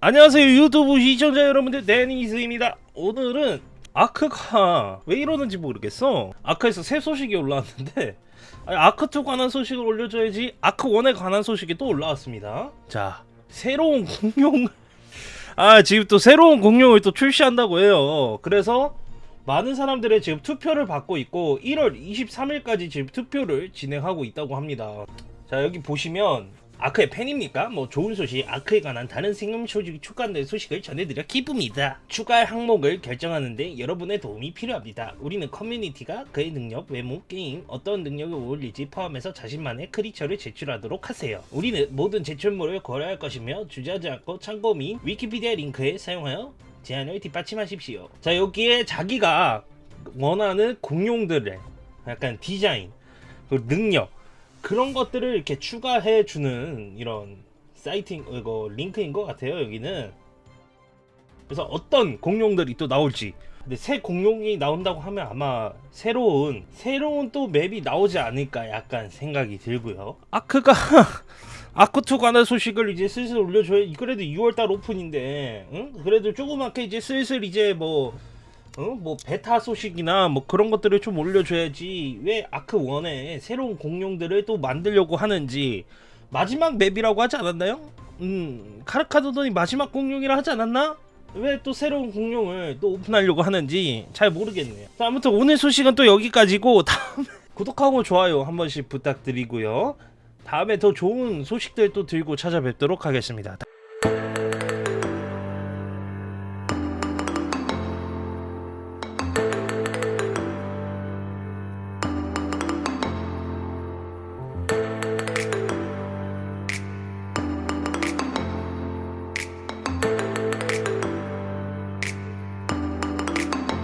안녕하세요 유튜브 시청자 여러분들. 데니스입니다. 오늘은 아크가 왜 이러는지 모르겠어. 아크에서 새 소식이 올라왔는데 아니, 아크2 관한 소식을 올려줘야지 아크1에 관한 소식이 또 올라왔습니다. 자 새로운 공룡. 아 지금 또 새로운 공룡을 또 출시한다고 해요. 그래서 많은 사람들의 지금 투표를 받고 있고 1월 23일까지 지금 투표를 진행하고 있다고 합니다. 자 여기 보시면 아크의 팬입니까? 뭐 좋은 소식, 아크에 관한 다른 생명 소식이 추가된 소식을 전해드려 기쁩니다. 추가 항목을 결정하는데 여러분의 도움이 필요합니다. 우리는 커뮤니티가 그의 능력, 외모, 게임, 어떤 능력을 올릴지 포함해서 자신만의 크리처를 제출하도록 하세요. 우리는 모든 제출물을 고려할 것이며 주저하지 않고 참고 및 위키피디아 링크에 사용하여 제안을 뒷받침하십시오. 자 여기에 자기가 원하는 공룡들의 약간 디자인, 그리고 능력 그런 것들을 이렇게 추가해 주는 이런 사이팅 이거 링크인 것 같아요 여기는. 그래서 어떤 공룡들이 또 나올지. 근데 새 공룡이 나온다고 하면 아마 새로운 새로운 또 맵이 나오지 않을까 약간 생각이 들고요. 아크가 아크2 관한 소식을 이제 슬슬 올려줘야 그래도 6월달 오픈인데 응? 그래도 조그맣게 이제 슬슬 이제 뭐 어? 뭐 베타 소식이나 뭐 그런 것들을 좀 올려줘야지 왜 아크 1에 새로운 공룡들을 또 만들려고 하는지 마지막 맵이라고 하지 않았나요? 음 카르카도돈이 마지막 공룡이라 하지 않았나? 왜 또 새로운 공룡을 또 오픈하려고 하는지 잘 모르겠네요. 자, 아무튼 오늘 소식은 또 여기까지고 다음에 구독하고 좋아요 한 번씩 부탁드리고요. 다음에 더 좋은 소식들 또 들고 찾아뵙도록 하겠습니다.